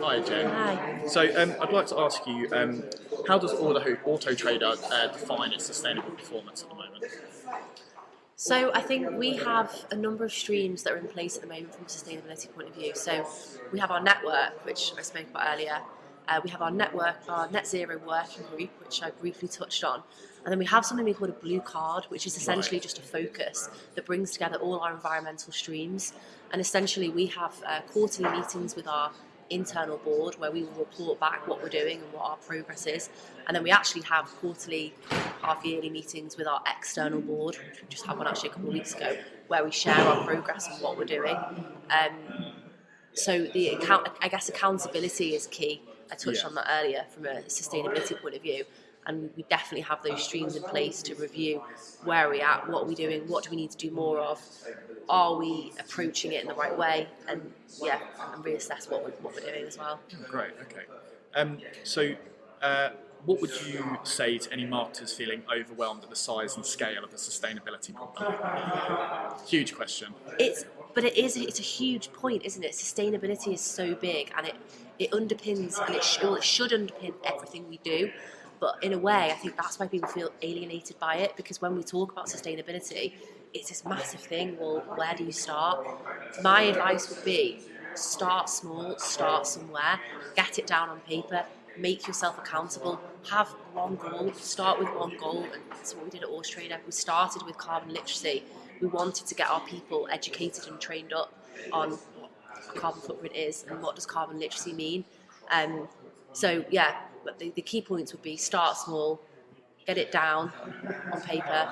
Hi, Jen. Hi. So um, I'd like to ask you, um, how does Auto, Auto Trader uh, define its sustainable performance at the moment? So I think we have a number of streams that are in place at the moment from a sustainability point of view. So we have our network, which I spoke about earlier. Uh, we have our network, our net zero working group, which I briefly touched on. And then we have something we call a blue card, which is essentially just a focus that brings together all our environmental streams. And essentially, we have uh, quarterly meetings with our internal board where we will report back what we're doing and what our progress is. And then we actually have quarterly, half yearly meetings with our external board, which we just had one actually a couple of weeks ago, where we share our progress and what we're doing. Um, so the account, I guess accountability is key. I touched Yeah. on that earlier from a sustainability point of view, and we definitely have those streams in place to review where are we at, what are we doing, what do we need to do more of, are we approaching it in the right way, and yeah, and reassess what we're, what we're doing as well. Great, okay. Um, so, uh, what would you say to any marketers feeling overwhelmed at the size and scale of the sustainability problem? Huge question. It's but it is it's a huge point, isn't it? Sustainability is so big, and it it underpins and it, sh- well, it should underpin everything we do. But in a way, I think that's why people feel alienated by it because when we talk about sustainability, it's this massive thing. Well, where do you start? My advice would be start small, start somewhere, get it down on paper, make yourself accountable, have one goal, start with one goal. And that's what we did at Horse. We started with carbon literacy. We wanted to get our people educated and trained up on what a carbon footprint is and what does carbon literacy mean. Um, so yeah, but the, the key points would be start small, get it down on paper,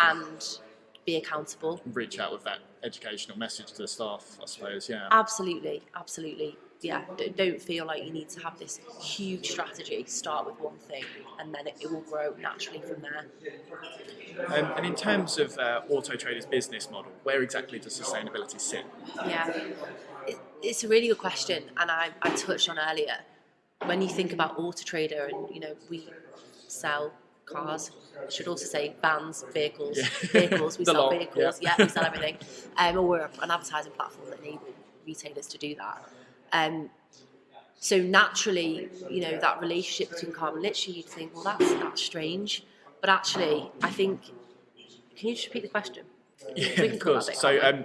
and be accountable. Reach out with that educational message to the staff, I suppose, yeah. Absolutely, absolutely. Yeah, don't feel like you need to have this huge strategy. Start with one thing, and then it, will grow naturally from there. Um, and in terms of uh, Auto Trader's business model, where exactly does sustainability sit? Yeah, it, it's a really good question, and I, I touched on earlier. When you think about Auto Trader, and you know we sell cars. I should also say vans, vehicles, Yeah. vehicles. We sell lot, vehicles. yeah. Yeah. we sell everything. Um, or we're an advertising platform that enable retailers to do that. Um, so naturally, you know, that relationship between carbon literacy, you'd think, well, that's that's strange. But actually, I think. Can you just repeat the question? Yeah, can of course. bit, So, um,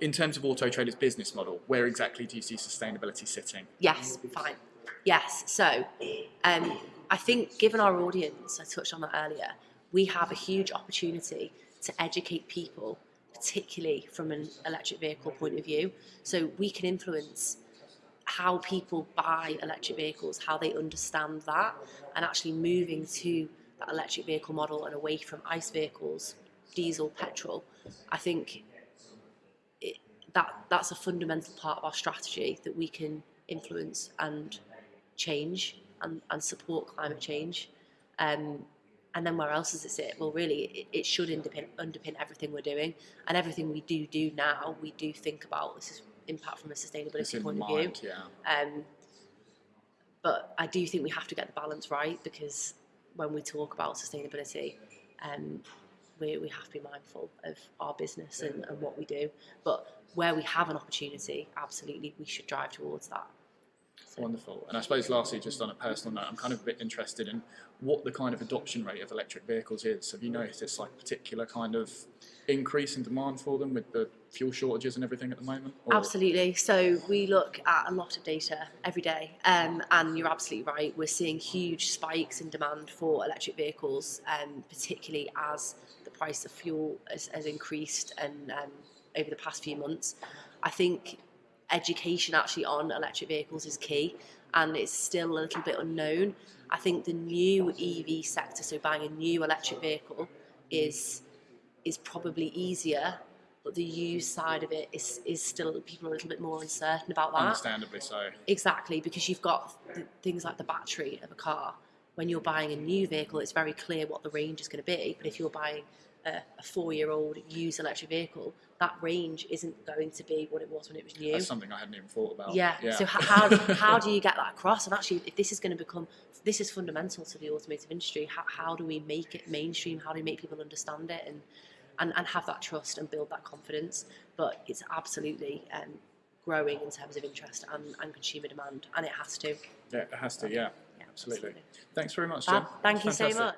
in terms of Auto Trader's business model, where exactly do you see sustainability sitting? Yes, fine. Yes. So, um, I think given our audience, I touched on that earlier, we have a huge opportunity to educate people, particularly from an electric vehicle point of view. So we can influence how people buy electric vehicles, how they understand that, and actually moving to that electric vehicle model and away from ICE vehicles, diesel, petrol. I think it, that that's a fundamental part of our strategy that we can influence and change and, and support climate change. Um, and then where else does it sit? Well, really, it, it should underpin, underpin everything we're doing. And everything we do do now, we do think about this is impact from a sustainability in point of view. yeah. Um, but I do think we have to get the balance right because when we talk about sustainability, um, we, we have to be mindful of our business and, and what we do. But where we have an opportunity, absolutely, we should drive towards that. Wonderful. And I suppose lastly, just on a personal note, I'm kind of a bit interested in what the kind of adoption rate of electric vehicles is. Have you noticed like particular kind of increase in demand for them with the fuel shortages and everything at the moment? Or- Absolutely. So we look at a lot of data every day, um, and you're absolutely right. We're seeing huge spikes in demand for electric vehicles, um, particularly as the price of fuel has, has increased and um, over the past few months. I think education actually on electric vehicles is key, and it's still a little bit unknown. I think the new EV sector, so buying a new electric vehicle, is is probably easier, but the used side of it is is still people are a little bit more uncertain about that. Understandably so. Exactly, because you've got th- things like the battery of a car. When you're buying a new vehicle, it's very clear what the range is going to be. But if you're buying a, a four-year-old used electric vehicle, that range isn't going to be what it was when it was new. That's something I hadn't even thought about. Yeah. So how how do you get that across? And actually, if this is going to become this is fundamental to the automotive industry. How, how do we make it mainstream? How do we make people understand it and and, and have that trust and build that confidence? But it's absolutely um, growing in terms of interest and, and consumer demand, and it has to. Yeah, it has to. Yeah, Yeah, absolutely. Thanks very much, Jen. Thank you so much.